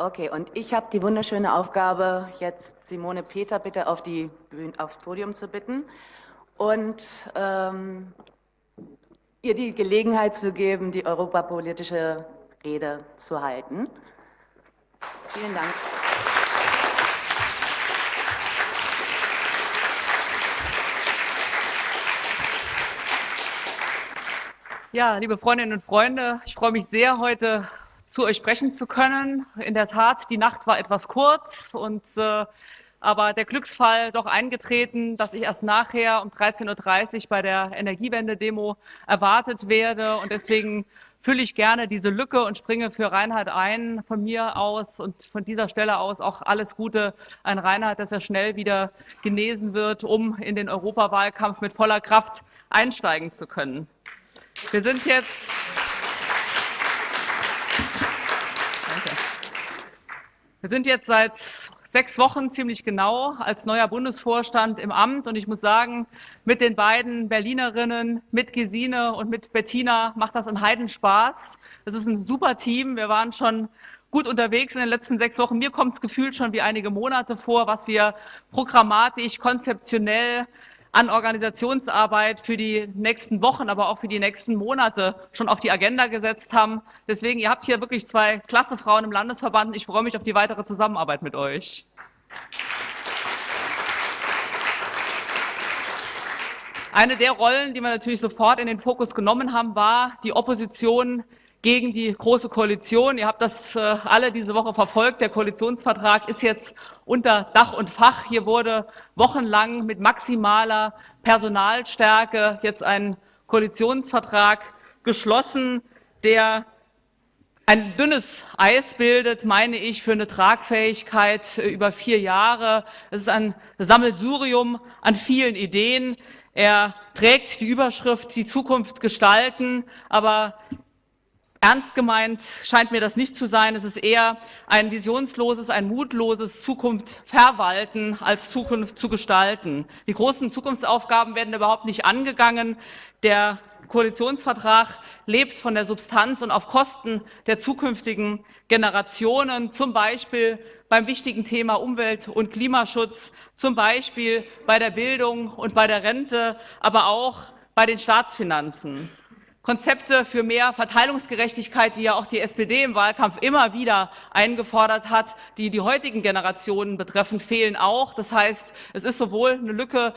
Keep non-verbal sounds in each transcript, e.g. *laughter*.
Okay, und ich habe die wunderschöne Aufgabe, jetzt Simone Peter bitte auf die Bühne, aufs Podium zu bitten und ähm, ihr die Gelegenheit zu geben, die europapolitische Rede zu halten. Vielen Dank. Ja, liebe Freundinnen und Freunde, ich freue mich sehr, heute zu euch sprechen zu können. In der Tat, die Nacht war etwas kurz und äh, aber der Glücksfall doch eingetreten, dass ich erst nachher um 13.30 Uhr bei der Energiewende-Demo erwartet werde und deswegen fülle ich gerne diese Lücke und springe für Reinhard ein von mir aus und von dieser Stelle aus auch alles Gute an Reinhard, dass er schnell wieder genesen wird, um in den Europawahlkampf mit voller Kraft einsteigen zu können. Wir sind jetzt Wir sind jetzt seit sechs Wochen ziemlich genau als neuer Bundesvorstand im Amt und ich muss sagen, mit den beiden Berlinerinnen, mit Gesine und mit Bettina macht das einen Heidenspaß. Es ist ein super Team. Wir waren schon gut unterwegs in den letzten sechs Wochen. Mir kommt es gefühlt schon wie einige Monate vor, was wir programmatisch, konzeptionell an Organisationsarbeit für die nächsten Wochen, aber auch für die nächsten Monate schon auf die Agenda gesetzt haben. Deswegen, ihr habt hier wirklich zwei klasse Frauen im Landesverband. Ich freue mich auf die weitere Zusammenarbeit mit euch. Eine der Rollen, die wir natürlich sofort in den Fokus genommen haben, war die Opposition gegen die Große Koalition. Ihr habt das äh, alle diese Woche verfolgt. Der Koalitionsvertrag ist jetzt unter Dach und Fach. Hier wurde wochenlang mit maximaler Personalstärke jetzt ein Koalitionsvertrag geschlossen, der ein dünnes Eis bildet, meine ich, für eine Tragfähigkeit äh, über vier Jahre. Es ist ein Sammelsurium an vielen Ideen. Er trägt die Überschrift Die Zukunft gestalten, aber Ernst gemeint scheint mir das nicht zu sein. Es ist eher ein visionsloses, ein mutloses Zukunft verwalten als Zukunft zu gestalten. Die großen Zukunftsaufgaben werden überhaupt nicht angegangen. Der Koalitionsvertrag lebt von der Substanz und auf Kosten der zukünftigen Generationen, zum Beispiel beim wichtigen Thema Umwelt- und Klimaschutz, zum Beispiel bei der Bildung und bei der Rente, aber auch bei den Staatsfinanzen. Konzepte für mehr Verteilungsgerechtigkeit, die ja auch die SPD im Wahlkampf immer wieder eingefordert hat, die die heutigen Generationen betreffen, fehlen auch. Das heißt, es ist sowohl eine Lücke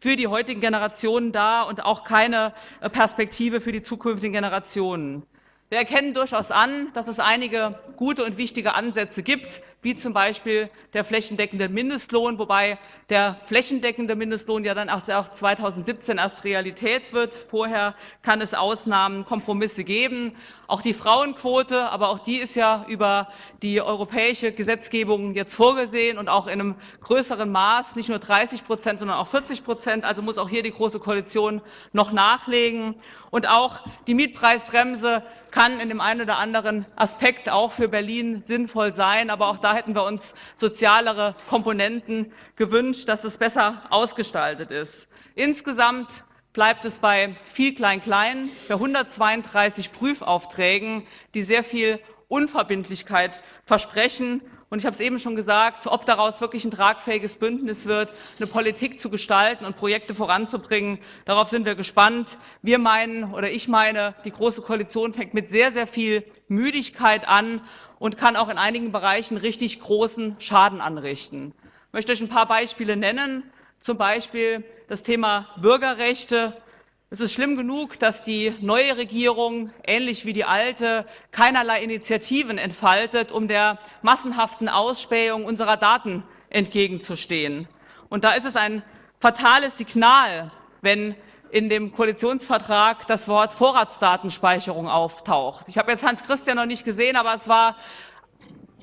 für die heutigen Generationen da und auch keine Perspektive für die zukünftigen Generationen. Wir erkennen durchaus an, dass es einige gute und wichtige Ansätze gibt, wie zum Beispiel der flächendeckende Mindestlohn, wobei der flächendeckende Mindestlohn ja dann auch 2017 erst Realität wird. Vorher kann es Ausnahmen, Kompromisse geben. Auch die Frauenquote, aber auch die ist ja über die europäische Gesetzgebung jetzt vorgesehen und auch in einem größeren Maß, nicht nur 30 Prozent, sondern auch 40 Prozent. Also muss auch hier die Große Koalition noch nachlegen. Und auch die Mietpreisbremse kann in dem einen oder anderen Aspekt auch für Berlin sinnvoll sein. Aber auch da hätten wir uns sozialere Komponenten gewünscht, dass es besser ausgestaltet ist. Insgesamt bleibt es bei viel Klein-Klein, bei 132 Prüfaufträgen, die sehr viel Unverbindlichkeit versprechen und ich habe es eben schon gesagt, ob daraus wirklich ein tragfähiges Bündnis wird, eine Politik zu gestalten und Projekte voranzubringen, darauf sind wir gespannt. Wir meinen oder ich meine, die Große Koalition fängt mit sehr, sehr viel Müdigkeit an und kann auch in einigen Bereichen richtig großen Schaden anrichten. Ich möchte euch ein paar Beispiele nennen, zum Beispiel das Thema Bürgerrechte. Es ist schlimm genug, dass die neue Regierung, ähnlich wie die alte, keinerlei Initiativen entfaltet, um der massenhaften Ausspähung unserer Daten entgegenzustehen. Und da ist es ein fatales Signal, wenn in dem Koalitionsvertrag das Wort Vorratsdatenspeicherung auftaucht. Ich habe jetzt Hans Christian noch nicht gesehen, aber es war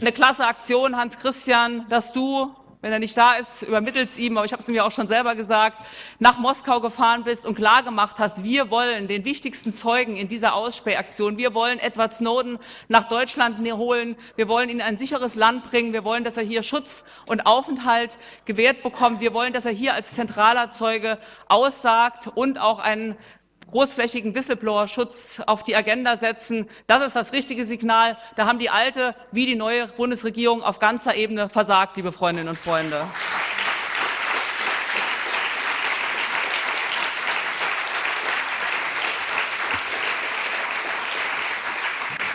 eine klasse Aktion, Hans Christian, dass du wenn er nicht da ist, übermittelt es ihm, aber ich habe es ihm ja auch schon selber gesagt, nach Moskau gefahren bist und klar gemacht hast, wir wollen den wichtigsten Zeugen in dieser Ausspähaktion, wir wollen Edward Snowden nach Deutschland holen, wir wollen ihn in ein sicheres Land bringen, wir wollen, dass er hier Schutz und Aufenthalt gewährt bekommt, wir wollen, dass er hier als zentraler Zeuge aussagt und auch einen großflächigen Whistleblower-Schutz auf die Agenda setzen. Das ist das richtige Signal. Da haben die alte wie die neue Bundesregierung auf ganzer Ebene versagt, liebe Freundinnen und Freunde.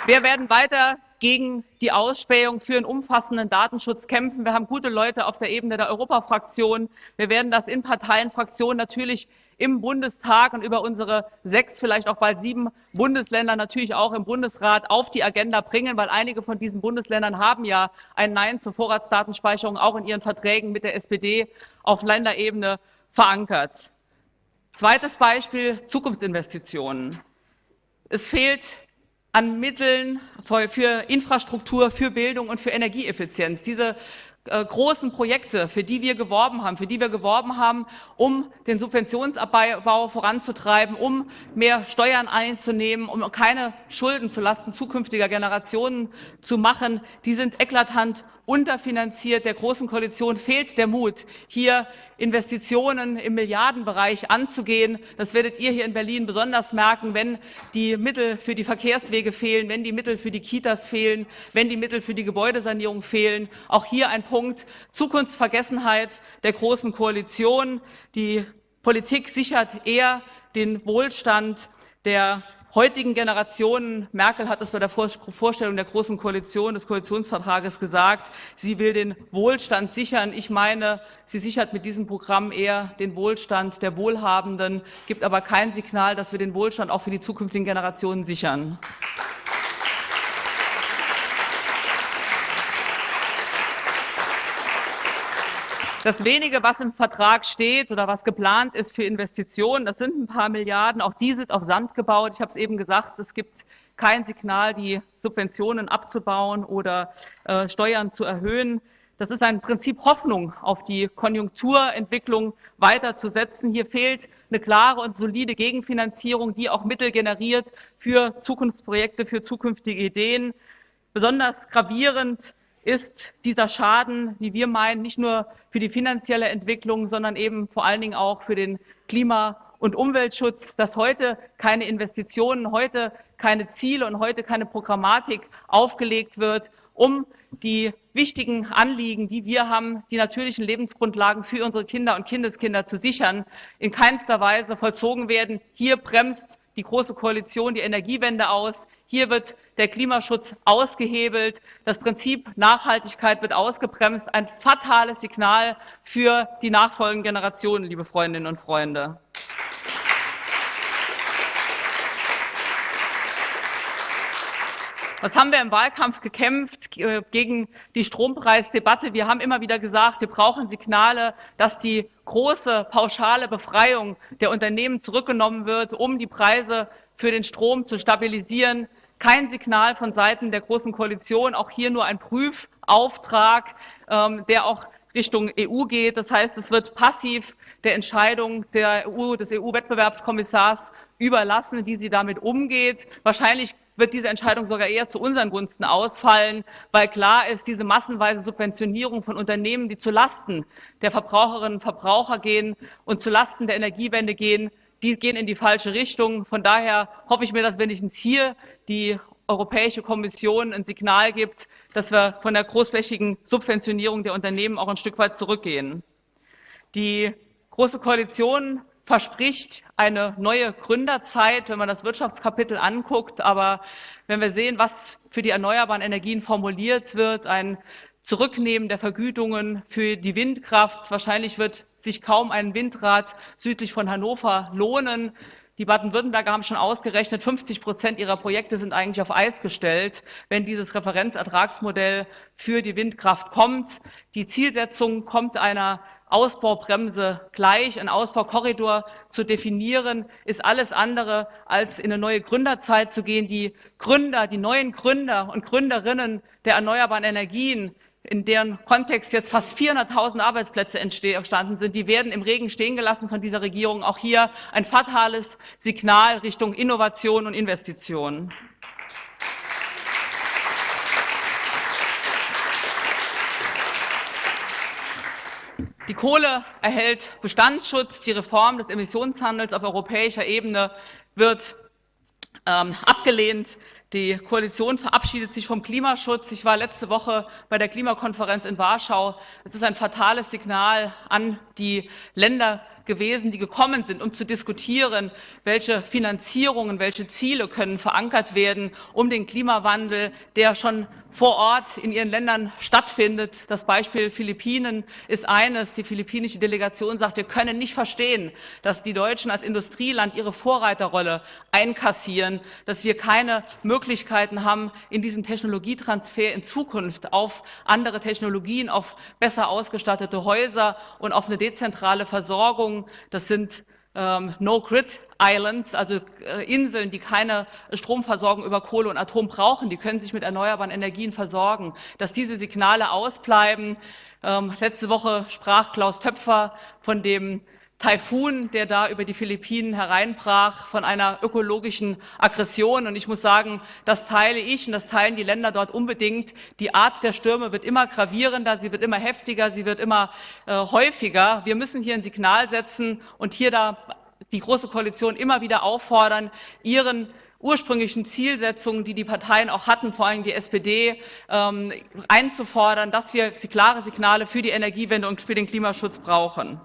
Wir werden weiter gegen die Ausspähung für einen umfassenden Datenschutz kämpfen. Wir haben gute Leute auf der Ebene der Europafraktion. Wir werden das in Parteienfraktionen natürlich im Bundestag und über unsere sechs, vielleicht auch bald sieben Bundesländer natürlich auch im Bundesrat auf die Agenda bringen, weil einige von diesen Bundesländern haben ja ein Nein zur Vorratsdatenspeicherung auch in ihren Verträgen mit der SPD auf Länderebene verankert. Zweites Beispiel, Zukunftsinvestitionen. Es fehlt an Mitteln für Infrastruktur, für Bildung und für Energieeffizienz. Diese äh, großen Projekte, für die wir geworben haben, für die wir geworben haben, um den Subventionsabbau voranzutreiben, um mehr Steuern einzunehmen, um keine Schulden zulasten zukünftiger Generationen zu machen, die sind eklatant unterfinanziert. Der Großen Koalition fehlt der Mut, hier Investitionen im Milliardenbereich anzugehen. Das werdet ihr hier in Berlin besonders merken, wenn die Mittel für die Verkehrswege fehlen, wenn die Mittel für die Kitas fehlen, wenn die Mittel für die Gebäudesanierung fehlen. Auch hier ein Punkt Zukunftsvergessenheit der Großen Koalition. Die Politik sichert eher den Wohlstand der heutigen Generationen. Merkel hat es bei der Vorstellung der Großen Koalition, des Koalitionsvertrages gesagt. Sie will den Wohlstand sichern. Ich meine, sie sichert mit diesem Programm eher den Wohlstand der Wohlhabenden, gibt aber kein Signal, dass wir den Wohlstand auch für die zukünftigen Generationen sichern. Das wenige, was im Vertrag steht oder was geplant ist für Investitionen, das sind ein paar Milliarden. Auch die sind auf Sand gebaut. Ich habe es eben gesagt, es gibt kein Signal, die Subventionen abzubauen oder äh, Steuern zu erhöhen. Das ist ein Prinzip Hoffnung auf die Konjunkturentwicklung weiterzusetzen. Hier fehlt eine klare und solide Gegenfinanzierung, die auch Mittel generiert für Zukunftsprojekte, für zukünftige Ideen. Besonders gravierend ist dieser Schaden, wie wir meinen, nicht nur für die finanzielle Entwicklung, sondern eben vor allen Dingen auch für den Klima- und Umweltschutz, dass heute keine Investitionen, heute keine Ziele und heute keine Programmatik aufgelegt wird, um die wichtigen Anliegen, die wir haben, die natürlichen Lebensgrundlagen für unsere Kinder und Kindeskinder zu sichern, in keinster Weise vollzogen werden. Hier bremst die Große Koalition die Energiewende aus. Hier wird der Klimaschutz ausgehebelt. Das Prinzip Nachhaltigkeit wird ausgebremst. Ein fatales Signal für die nachfolgenden Generationen, liebe Freundinnen und Freunde. Was haben wir im Wahlkampf gekämpft äh, gegen die Strompreisdebatte? Wir haben immer wieder gesagt, wir brauchen Signale, dass die große pauschale Befreiung der Unternehmen zurückgenommen wird, um die Preise für den Strom zu stabilisieren. Kein Signal von Seiten der Großen Koalition, auch hier nur ein Prüfauftrag, ähm, der auch Richtung EU geht. Das heißt, es wird passiv der Entscheidung der EU, des EU-Wettbewerbskommissars überlassen, wie sie damit umgeht. Wahrscheinlich wird diese Entscheidung sogar eher zu unseren Gunsten ausfallen, weil klar ist, diese massenweise Subventionierung von Unternehmen, die zu Lasten der Verbraucherinnen und Verbraucher gehen und zu Lasten der Energiewende gehen, die gehen in die falsche Richtung. Von daher hoffe ich mir, dass wenigstens hier die Europäische Kommission ein Signal gibt, dass wir von der großflächigen Subventionierung der Unternehmen auch ein Stück weit zurückgehen. Die Große Koalition verspricht eine neue Gründerzeit, wenn man das Wirtschaftskapitel anguckt. Aber wenn wir sehen, was für die erneuerbaren Energien formuliert wird, ein Zurücknehmen der Vergütungen für die Windkraft. Wahrscheinlich wird sich kaum ein Windrad südlich von Hannover lohnen. Die Baden-Württemberger haben schon ausgerechnet, 50 Prozent ihrer Projekte sind eigentlich auf Eis gestellt, wenn dieses Referenzertragsmodell für die Windkraft kommt. Die Zielsetzung kommt einer Ausbaubremse gleich, ein Ausbaukorridor zu definieren, ist alles andere als in eine neue Gründerzeit zu gehen. Die Gründer, die neuen Gründer und Gründerinnen der erneuerbaren Energien, in deren Kontext jetzt fast 400.000 Arbeitsplätze entstanden sind, die werden im Regen stehen gelassen von dieser Regierung. Auch hier ein fatales Signal Richtung Innovation und Investitionen. Die Kohle erhält Bestandsschutz. Die Reform des Emissionshandels auf europäischer Ebene wird ähm, abgelehnt. Die Koalition verabschiedet sich vom Klimaschutz. Ich war letzte Woche bei der Klimakonferenz in Warschau. Es ist ein fatales Signal an die Länder gewesen, die gekommen sind, um zu diskutieren, welche Finanzierungen, welche Ziele können verankert werden, um den Klimawandel, der schon vor Ort in ihren Ländern stattfindet. Das Beispiel Philippinen ist eines. Die philippinische Delegation sagt, wir können nicht verstehen, dass die Deutschen als Industrieland ihre Vorreiterrolle einkassieren, dass wir keine Möglichkeiten haben, in diesem Technologietransfer in Zukunft auf andere Technologien, auf besser ausgestattete Häuser und auf eine dezentrale Versorgung. Das sind ähm, No-Grid Islands, also äh, Inseln, die keine Stromversorgung über Kohle und Atom brauchen, die können sich mit erneuerbaren Energien versorgen, dass diese Signale ausbleiben. Ähm, letzte Woche sprach Klaus Töpfer von dem Taifun, der da über die Philippinen hereinbrach, von einer ökologischen Aggression. Und ich muss sagen, das teile ich und das teilen die Länder dort unbedingt. Die Art der Stürme wird immer gravierender, sie wird immer heftiger, sie wird immer äh, häufiger. Wir müssen hier ein Signal setzen und hier da die Große Koalition immer wieder auffordern, ihren ursprünglichen Zielsetzungen, die die Parteien auch hatten, vor allem die SPD, ähm, einzufordern, dass wir klare Signale für die Energiewende und für den Klimaschutz brauchen.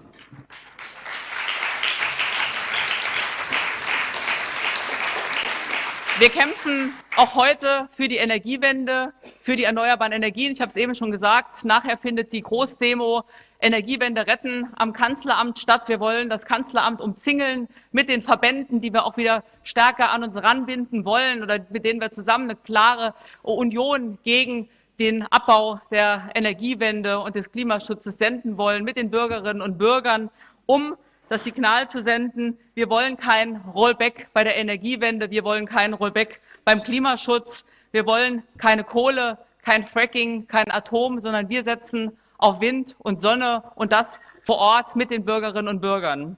Wir kämpfen auch heute für die Energiewende, für die erneuerbaren Energien. Ich habe es eben schon gesagt, nachher findet die Großdemo Energiewende retten am Kanzleramt statt. Wir wollen das Kanzleramt umzingeln mit den Verbänden, die wir auch wieder stärker an uns ranbinden wollen oder mit denen wir zusammen eine klare Union gegen den Abbau der Energiewende und des Klimaschutzes senden wollen mit den Bürgerinnen und Bürgern, um das Signal zu senden, wir wollen kein Rollback bei der Energiewende, wir wollen kein Rollback beim Klimaschutz, wir wollen keine Kohle, kein Fracking, kein Atom, sondern wir setzen auf Wind und Sonne und das vor Ort mit den Bürgerinnen und Bürgern.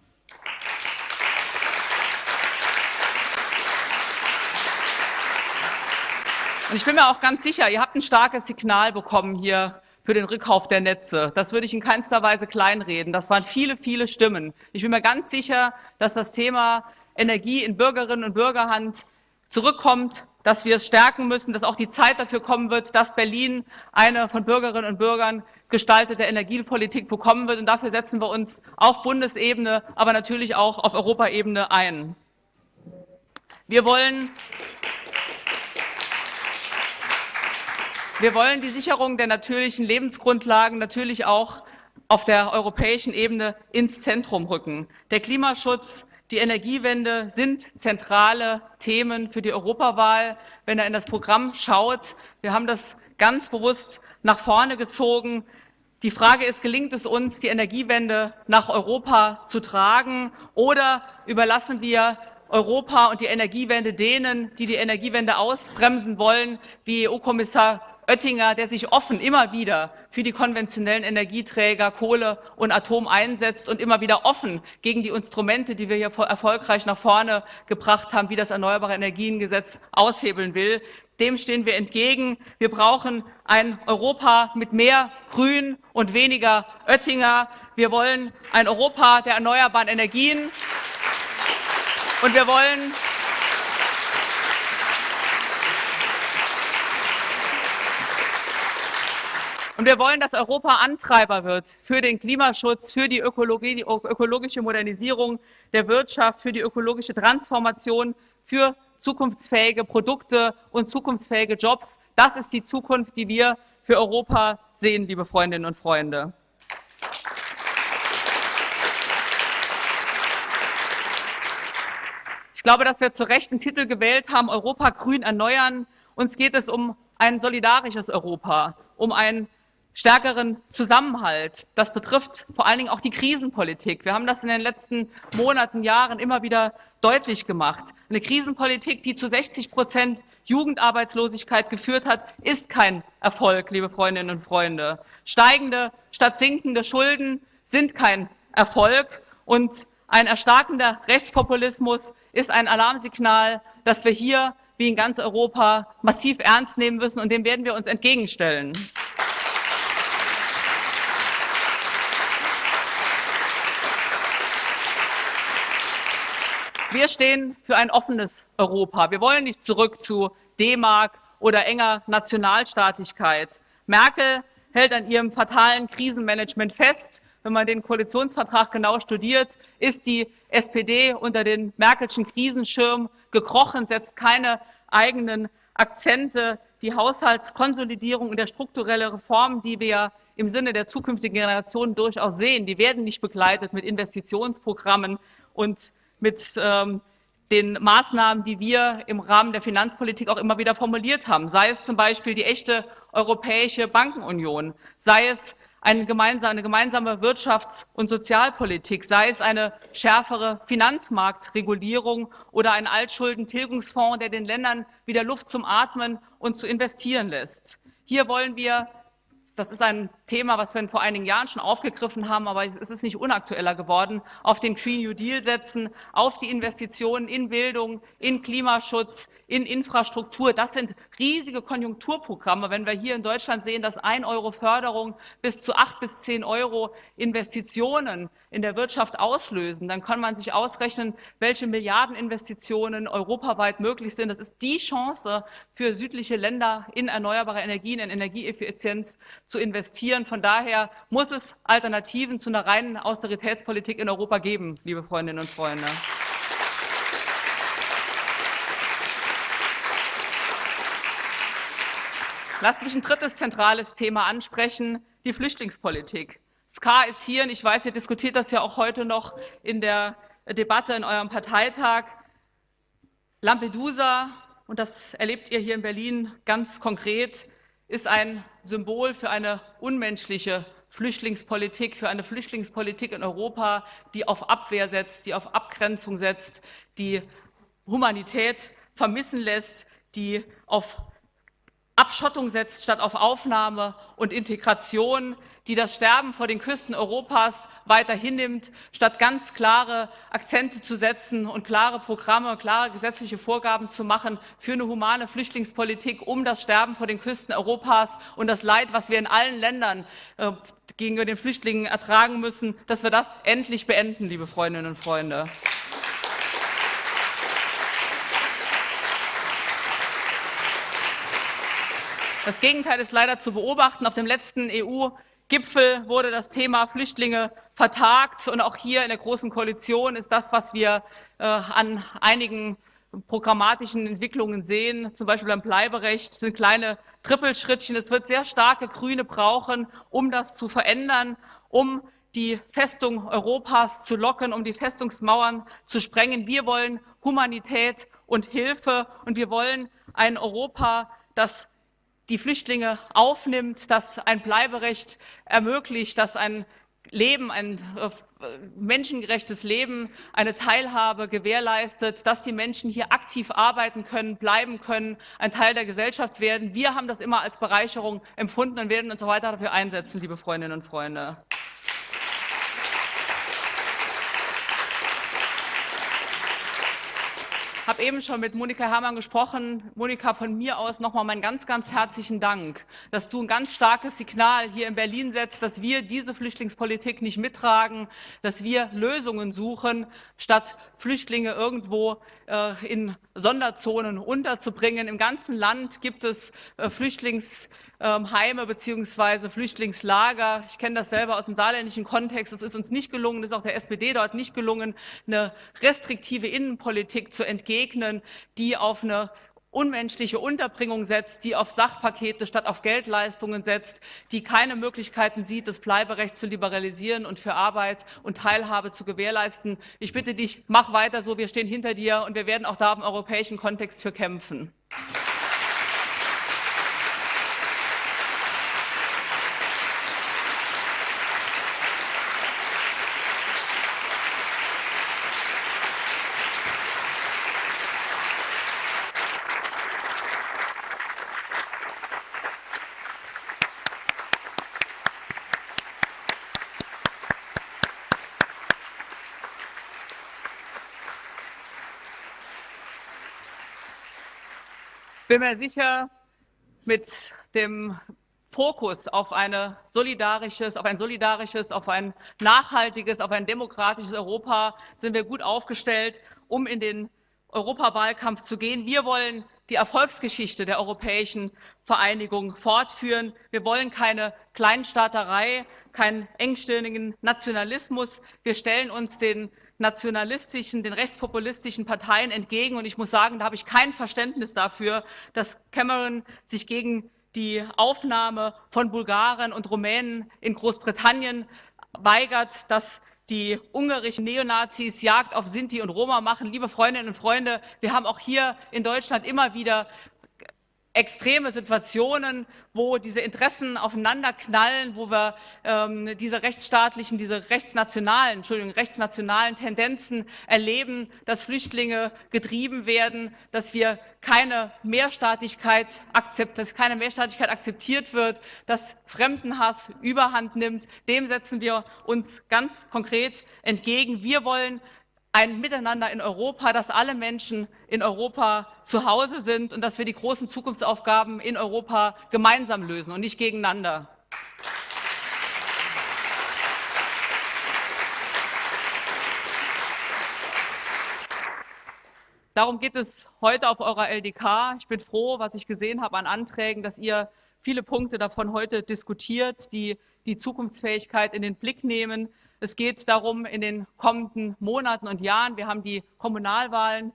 Und ich bin mir auch ganz sicher, ihr habt ein starkes Signal bekommen hier für den Rückkauf der Netze. Das würde ich in keinster Weise kleinreden. Das waren viele, viele Stimmen. Ich bin mir ganz sicher, dass das Thema Energie in Bürgerinnen und Bürgerhand zurückkommt, dass wir es stärken müssen, dass auch die Zeit dafür kommen wird, dass Berlin eine von Bürgerinnen und Bürgern gestaltete Energiepolitik bekommen wird. Und dafür setzen wir uns auf Bundesebene, aber natürlich auch auf Europaebene ein. Wir wollen Wir wollen die Sicherung der natürlichen Lebensgrundlagen natürlich auch auf der europäischen Ebene ins Zentrum rücken. Der Klimaschutz, die Energiewende sind zentrale Themen für die Europawahl. Wenn er in das Programm schaut, wir haben das ganz bewusst nach vorne gezogen. Die Frage ist, gelingt es uns, die Energiewende nach Europa zu tragen oder überlassen wir Europa und die Energiewende denen, die die Energiewende ausbremsen wollen, wie EU-Kommissar Oettinger, der sich offen immer wieder für die konventionellen Energieträger Kohle und Atom einsetzt und immer wieder offen gegen die Instrumente, die wir hier erfolgreich nach vorne gebracht haben, wie das Erneuerbare Energiengesetz aushebeln will. Dem stehen wir entgegen. Wir brauchen ein Europa mit mehr Grün und weniger Oettinger. Wir wollen ein Europa der erneuerbaren Energien. Und wir wollen Und wir wollen, dass Europa Antreiber wird für den Klimaschutz, für die, Ökologie, die ökologische Modernisierung der Wirtschaft, für die ökologische Transformation, für zukunftsfähige Produkte und zukunftsfähige Jobs. Das ist die Zukunft, die wir für Europa sehen, liebe Freundinnen und Freunde. Ich glaube, dass wir zu Recht einen Titel gewählt haben, Europa grün erneuern. Uns geht es um ein solidarisches Europa, um ein stärkeren Zusammenhalt. Das betrifft vor allen Dingen auch die Krisenpolitik. Wir haben das in den letzten Monaten, Jahren immer wieder deutlich gemacht. Eine Krisenpolitik, die zu 60 Prozent Jugendarbeitslosigkeit geführt hat, ist kein Erfolg, liebe Freundinnen und Freunde. Steigende statt sinkende Schulden sind kein Erfolg und ein erstarkender Rechtspopulismus ist ein Alarmsignal, das wir hier wie in ganz Europa massiv ernst nehmen müssen und dem werden wir uns entgegenstellen. Wir stehen für ein offenes Europa. Wir wollen nicht zurück zu D-Mark oder enger Nationalstaatlichkeit. Merkel hält an ihrem fatalen Krisenmanagement fest. Wenn man den Koalitionsvertrag genau studiert, ist die SPD unter den Merkelschen Krisenschirm gekrochen, setzt keine eigenen Akzente. Die Haushaltskonsolidierung und der strukturelle Reformen, die wir im Sinne der zukünftigen Generationen durchaus sehen, die werden nicht begleitet mit Investitionsprogrammen und mit ähm, den Maßnahmen, die wir im Rahmen der Finanzpolitik auch immer wieder formuliert haben, sei es zum Beispiel die echte europäische Bankenunion, sei es eine gemeinsame, eine gemeinsame Wirtschafts- und Sozialpolitik, sei es eine schärfere Finanzmarktregulierung oder ein Altschuldentilgungsfonds, der den Ländern wieder Luft zum Atmen und zu investieren lässt. Hier wollen wir das ist ein Thema, was wir vor einigen Jahren schon aufgegriffen haben, aber es ist nicht unaktueller geworden, auf den Green New Deal setzen, auf die Investitionen in Bildung, in Klimaschutz, in Infrastruktur. Das sind riesige Konjunkturprogramme. Wenn wir hier in Deutschland sehen, dass ein Euro Förderung bis zu acht bis zehn Euro Investitionen in der Wirtschaft auslösen, dann kann man sich ausrechnen, welche Milliardeninvestitionen europaweit möglich sind. Das ist die Chance für südliche Länder in erneuerbare Energien, in Energieeffizienz zu investieren. Von daher muss es Alternativen zu einer reinen Austeritätspolitik in Europa geben, liebe Freundinnen und Freunde. Lasst mich ein drittes zentrales Thema ansprechen, die Flüchtlingspolitik. SK ist hier und ich weiß, ihr diskutiert das ja auch heute noch in der Debatte in eurem Parteitag. Lampedusa, und das erlebt ihr hier in Berlin ganz konkret, ist ein Symbol für eine unmenschliche Flüchtlingspolitik, für eine Flüchtlingspolitik in Europa, die auf Abwehr setzt, die auf Abgrenzung setzt, die Humanität vermissen lässt, die auf Abschottung setzt statt auf Aufnahme und Integration, die das Sterben vor den Küsten Europas weiter hinnimmt, statt ganz klare Akzente zu setzen und klare Programme, klare gesetzliche Vorgaben zu machen für eine humane Flüchtlingspolitik, um das Sterben vor den Küsten Europas und das Leid, was wir in allen Ländern äh, gegenüber den Flüchtlingen ertragen müssen, dass wir das endlich beenden, liebe Freundinnen und Freunde. Das Gegenteil ist leider zu beobachten. Auf dem letzten EU Gipfel wurde das Thema Flüchtlinge vertagt. Und auch hier in der Großen Koalition ist das, was wir äh, an einigen programmatischen Entwicklungen sehen, zum Beispiel beim Bleiberecht, sind kleine Trippelschrittchen. Es wird sehr starke Grüne brauchen, um das zu verändern, um die Festung Europas zu locken, um die Festungsmauern zu sprengen. Wir wollen Humanität und Hilfe und wir wollen ein Europa, das die Flüchtlinge aufnimmt, das ein Bleiberecht ermöglicht, das ein Leben, ein äh, menschengerechtes Leben, eine Teilhabe gewährleistet, dass die Menschen hier aktiv arbeiten können, bleiben können, ein Teil der Gesellschaft werden. Wir haben das immer als Bereicherung empfunden und werden uns weiter dafür einsetzen, liebe Freundinnen und Freunde. Habe eben schon mit Monika Herrmann gesprochen. Monika, von mir aus nochmal meinen ganz, ganz herzlichen Dank, dass du ein ganz starkes Signal hier in Berlin setzt, dass wir diese Flüchtlingspolitik nicht mittragen, dass wir Lösungen suchen, statt Flüchtlinge irgendwo äh, in Sonderzonen unterzubringen. Im ganzen Land gibt es äh, Flüchtlings ähm, beziehungsweise Flüchtlingslager. Ich kenne das selber aus dem saarländischen Kontext. Es ist uns nicht gelungen, es ist auch der SPD dort nicht gelungen, eine restriktive Innenpolitik zu entgegnen, die auf eine unmenschliche Unterbringung setzt, die auf Sachpakete statt auf Geldleistungen setzt, die keine Möglichkeiten sieht, das Bleiberecht zu liberalisieren und für Arbeit und Teilhabe zu gewährleisten. Ich bitte dich, mach weiter so, wir stehen hinter dir und wir werden auch da im europäischen Kontext für kämpfen. Bin mir sicher, mit dem Fokus auf, eine solidarisches, auf ein solidarisches, auf ein nachhaltiges, auf ein demokratisches Europa sind wir gut aufgestellt, um in den Europawahlkampf zu gehen. Wir wollen die Erfolgsgeschichte der europäischen Vereinigung fortführen. Wir wollen keine Kleinstaaterei, keinen engstirnigen Nationalismus. Wir stellen uns den nationalistischen, den rechtspopulistischen Parteien entgegen. Und ich muss sagen, da habe ich kein Verständnis dafür, dass Cameron sich gegen die Aufnahme von Bulgaren und Rumänen in Großbritannien weigert, dass die ungarischen Neonazis Jagd auf Sinti und Roma machen. Liebe Freundinnen und Freunde, wir haben auch hier in Deutschland immer wieder extreme Situationen, wo diese Interessen aufeinanderknallen, wo wir ähm, diese rechtsstaatlichen, diese rechtsnationalen, Entschuldigung, rechtsnationalen Tendenzen erleben, dass Flüchtlinge getrieben werden, dass wir keine Mehrstaatlichkeit akzept, dass keine Mehrstaatlichkeit akzeptiert wird, dass Fremdenhass Überhand nimmt. Dem setzen wir uns ganz konkret entgegen. Wir wollen ein Miteinander in Europa, dass alle Menschen in Europa zu Hause sind und dass wir die großen Zukunftsaufgaben in Europa gemeinsam lösen und nicht gegeneinander. Darum geht es heute auf eurer LDK. Ich bin froh, was ich gesehen habe an Anträgen, dass ihr viele Punkte davon heute diskutiert, die die Zukunftsfähigkeit in den Blick nehmen, es geht darum, in den kommenden Monaten und Jahren, wir haben die Kommunalwahlen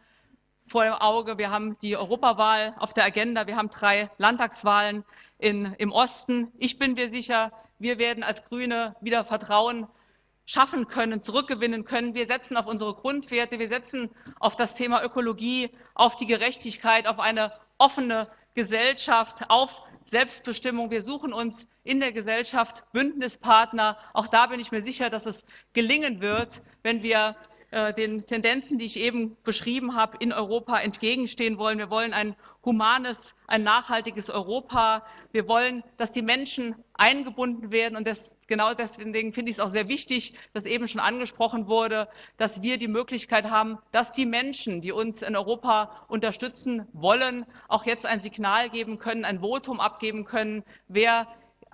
vor dem Auge, wir haben die Europawahl auf der Agenda, wir haben drei Landtagswahlen in, im Osten. Ich bin mir sicher, wir werden als Grüne wieder Vertrauen schaffen können, zurückgewinnen können. Wir setzen auf unsere Grundwerte, wir setzen auf das Thema Ökologie, auf die Gerechtigkeit, auf eine offene Gesellschaft, auf Selbstbestimmung. Wir suchen uns in der Gesellschaft Bündnispartner. Auch da bin ich mir sicher, dass es gelingen wird, wenn wir den Tendenzen, die ich eben beschrieben habe, in Europa entgegenstehen wollen. Wir wollen ein humanes, ein nachhaltiges Europa. Wir wollen, dass die Menschen eingebunden werden. Und das, genau deswegen finde ich es auch sehr wichtig, dass eben schon angesprochen wurde, dass wir die Möglichkeit haben, dass die Menschen, die uns in Europa unterstützen wollen, auch jetzt ein Signal geben können, ein Votum abgeben können, wer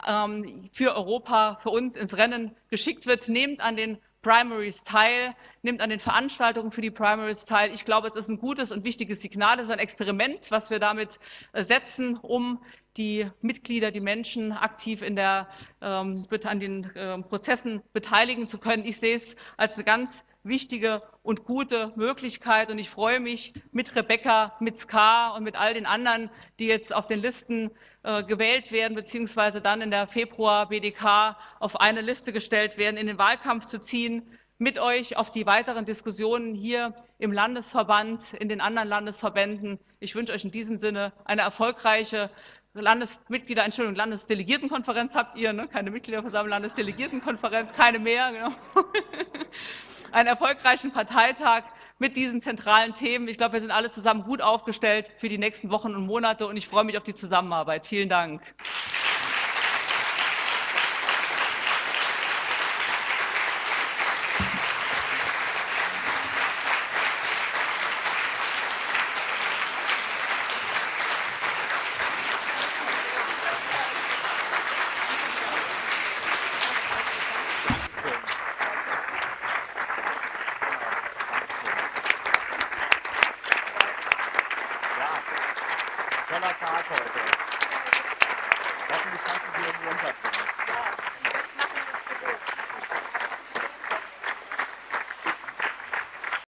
ähm, für Europa, für uns ins Rennen geschickt wird. Nehmt an den Primaries teil, nimmt an den Veranstaltungen für die Primaries teil. Ich glaube, es ist ein gutes und wichtiges Signal, es ist ein Experiment, was wir damit äh, setzen, um die Mitglieder, die Menschen aktiv in der, ähm, an den äh, Prozessen beteiligen zu können. Ich sehe es als eine ganz wichtige und gute Möglichkeit. Und ich freue mich mit Rebecca, mit Ska und mit all den anderen, die jetzt auf den Listen äh, gewählt werden, beziehungsweise dann in der Februar BDK auf eine Liste gestellt werden, in den Wahlkampf zu ziehen, mit euch auf die weiteren Diskussionen hier im Landesverband, in den anderen Landesverbänden. Ich wünsche euch in diesem Sinne eine erfolgreiche Landesmitglieder, Entschuldigung, Landesdelegiertenkonferenz habt ihr, ne? keine Mitgliederversammlung, Landesdelegiertenkonferenz, keine mehr, *laughs* genau. einen erfolgreichen Parteitag mit diesen zentralen Themen. Ich glaube, wir sind alle zusammen gut aufgestellt für die nächsten Wochen und Monate und ich freue mich auf die Zusammenarbeit. Vielen Dank.